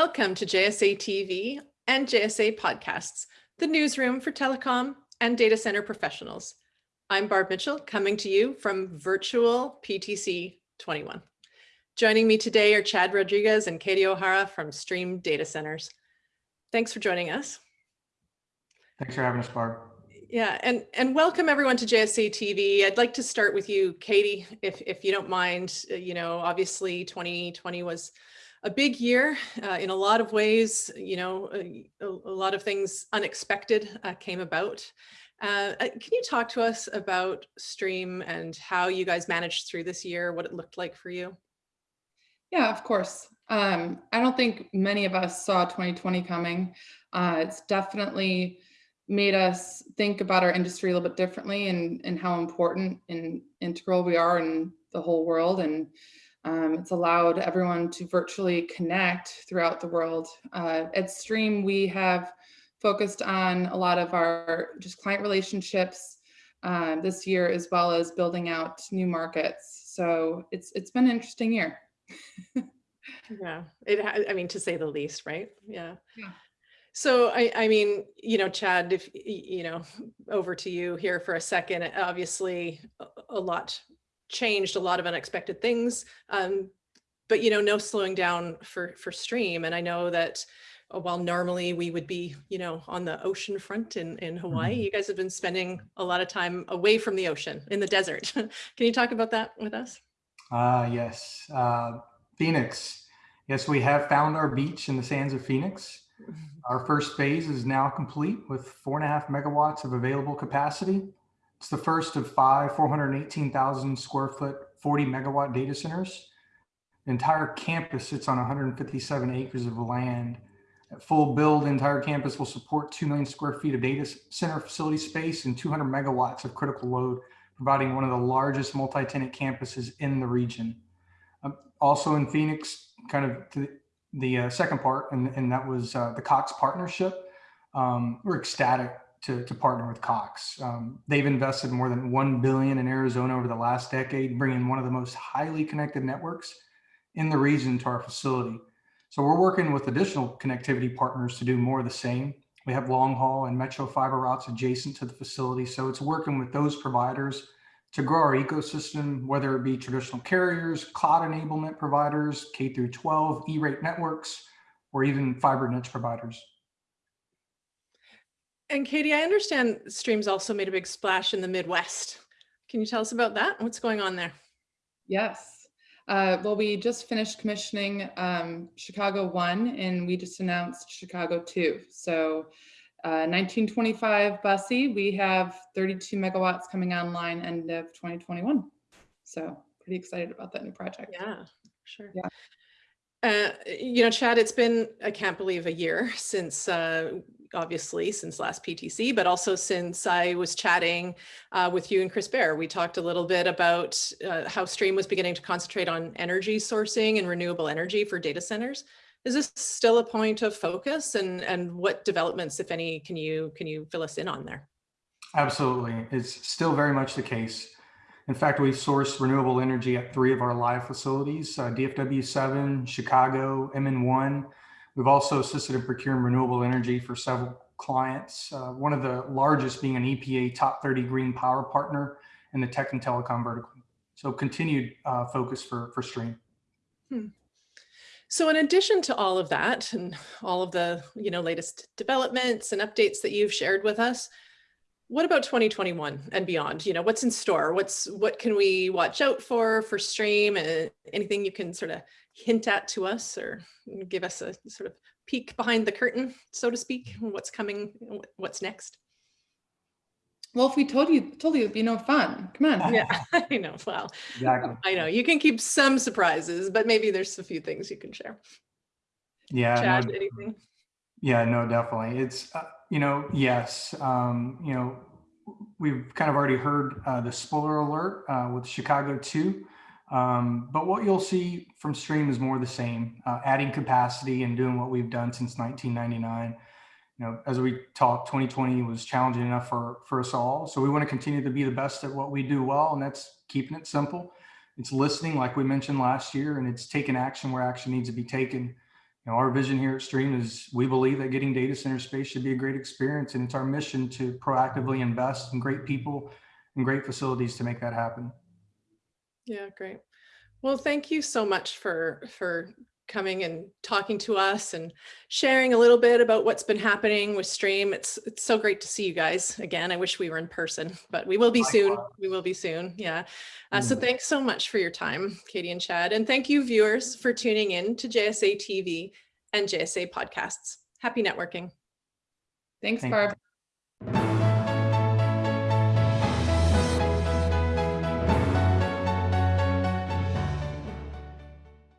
Welcome to JSA TV and JSA Podcasts, the newsroom for telecom and data center professionals. I'm Barb Mitchell coming to you from virtual PTC 21. Joining me today are Chad Rodriguez and Katie O'Hara from Stream Data Centers. Thanks for joining us. Thanks for having us, Barb. Yeah, and, and welcome everyone to JSA TV. I'd like to start with you, Katie, if, if you don't mind. Uh, you know, obviously 2020 was a big year uh, in a lot of ways, you know, a, a lot of things unexpected uh, came about. Uh, uh, can you talk to us about Stream and how you guys managed through this year, what it looked like for you? Yeah, of course. Um, I don't think many of us saw 2020 coming. Uh, it's definitely made us think about our industry a little bit differently and, and how important and integral we are in the whole world. And um, it's allowed everyone to virtually connect throughout the world. Uh, at Stream, we have focused on a lot of our just client relationships uh, this year, as well as building out new markets. So it's it's been an interesting year. yeah, it. I mean, to say the least, right? Yeah. Yeah. So I, I mean, you know, Chad, if you know, over to you here for a second. Obviously, a lot changed a lot of unexpected things. Um, but, you know, no slowing down for, for stream. And I know that uh, while normally we would be, you know, on the ocean front in, in Hawaii, mm -hmm. you guys have been spending a lot of time away from the ocean in the desert. Can you talk about that with us? Uh, yes. Uh, Phoenix. Yes, we have found our beach in the sands of Phoenix. Our first phase is now complete with four and a half megawatts of available capacity. It's the first of five 418,000 square foot, 40 megawatt data centers. The entire campus sits on 157 acres of land. At full build, the entire campus will support 2 million square feet of data center facility space and 200 megawatts of critical load, providing one of the largest multi-tenant campuses in the region. Um, also in Phoenix, kind of the, the uh, second part, and, and that was uh, the Cox partnership. Um, we're ecstatic to, to partner with Cox. Um, they've invested more than 1 billion in Arizona over the last decade, bringing one of the most highly connected networks in the region to our facility. So we're working with additional connectivity partners to do more of the same. We have long haul and metro fiber routes adjacent to the facility. So it's working with those providers to grow our ecosystem, whether it be traditional carriers, cloud enablement providers, K through 12, E-rate networks, or even fiber niche providers. And Katie, I understand Streams also made a big splash in the Midwest. Can you tell us about that? What's going on there? Yes. Uh, well, we just finished commissioning um, Chicago 1 and we just announced Chicago 2. So uh, 1925 Busse, we have 32 megawatts coming online end of 2021. So pretty excited about that new project. Yeah, sure. Yeah. Uh, you know, Chad, it's been, I can't believe a year since uh, obviously since last PTC, but also since I was chatting uh, with you and Chris Bair. We talked a little bit about uh, how Stream was beginning to concentrate on energy sourcing and renewable energy for data centers. Is this still a point of focus and, and what developments, if any, can you, can you fill us in on there? Absolutely. It's still very much the case. In fact, we've sourced renewable energy at three of our live facilities, uh, DFW 7, Chicago, MN1, We've also assisted in procuring renewable energy for several clients, uh, one of the largest being an EPA top 30 green power partner in the tech and telecom vertical. So continued uh, focus for, for Stream. Hmm. So in addition to all of that and all of the you know latest developments and updates that you've shared with us, what about 2021 and beyond? You know, what's in store? What's what can we watch out for for Stream? And anything you can sort of hint at to us or give us a sort of peek behind the curtain, so to speak, what's coming, what's next? Well, if we told you, told you it'd be no fun. Come on. Yeah, I know. Well, exactly. I know you can keep some surprises, but maybe there's a few things you can share. Yeah. Chad, no, anything? Yeah, no, definitely. It's, uh, you know, yes, um, you know, we've kind of already heard uh, the spoiler alert uh, with Chicago 2. Um, but what you'll see from Stream is more the same, uh, adding capacity and doing what we've done since 1999. You know, as we talked, 2020 was challenging enough for, for us all. So we want to continue to be the best at what we do well, and that's keeping it simple. It's listening, like we mentioned last year, and it's taking action where action needs to be taken. You know, our vision here at Stream is we believe that getting data center space should be a great experience, and it's our mission to proactively invest in great people and great facilities to make that happen. Yeah, great. Well, thank you so much for for coming and talking to us and sharing a little bit about what's been happening with Stream. It's it's so great to see you guys again. I wish we were in person, but we will be soon. Likewise. We will be soon. Yeah. Uh, so Mm. thanks so much for your time, Katie and Chad. And thank you viewers for tuning in to JSA TV and JSA podcasts. Happy networking. Thanks, Thank you. Barb.